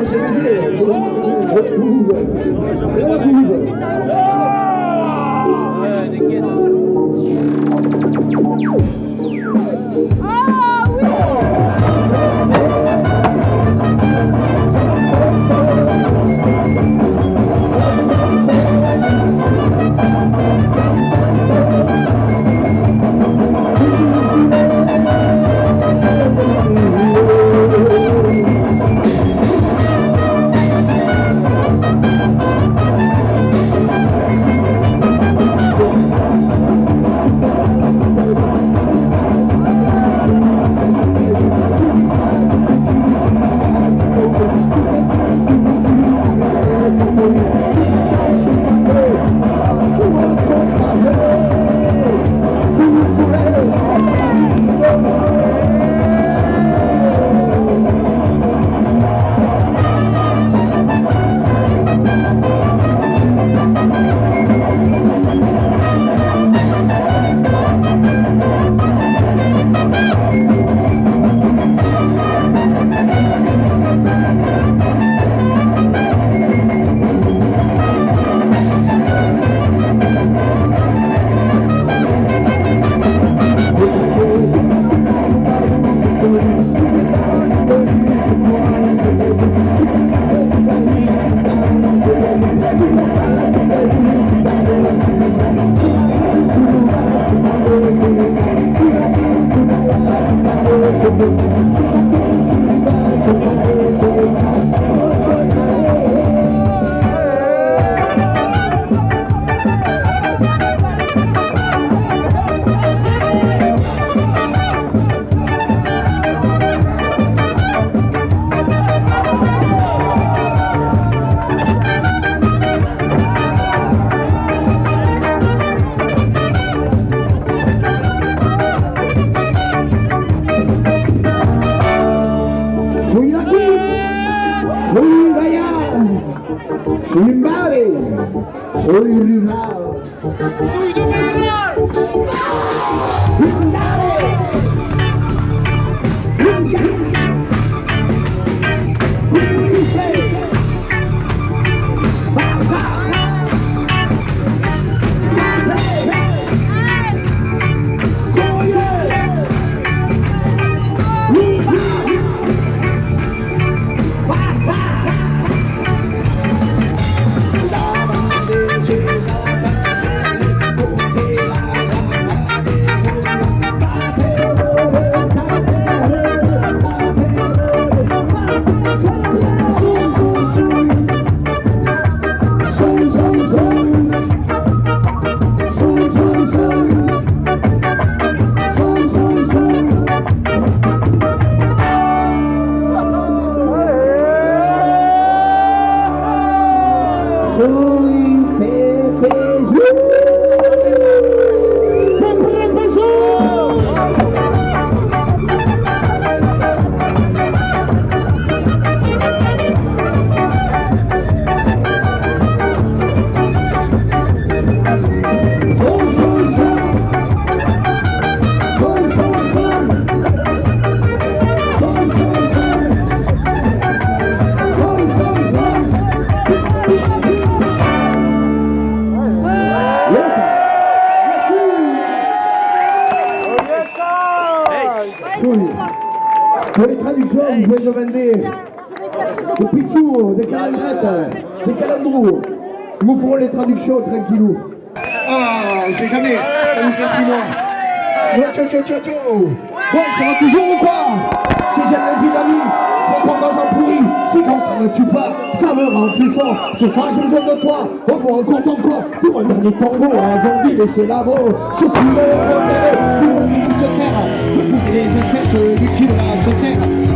você dizer. Pela vida. Pela vida. É, Hoy allá, mi madre, hoy mi Pour les traductions, vous pouvez demander des pichous, des calendrettes, des calendrous. Nous ferons les traductions tranquillou. Ah, on sait jamais, ça nous fait six mois. Tchou, tchou, tchou, tchou. Ouais, ça va toujours ou quoi? Si j'ai la vie d'amis, c'est quand j'en pourris. Si quand ça ne tue pas, ça me rend plus fort. Ce soir, j'ai besoin de toi, au moins content de quoi? Pour un dernier tango, un zombie, laissez la Je suis le repéré, pour une terre. De foutre les espèces du qui de la terre.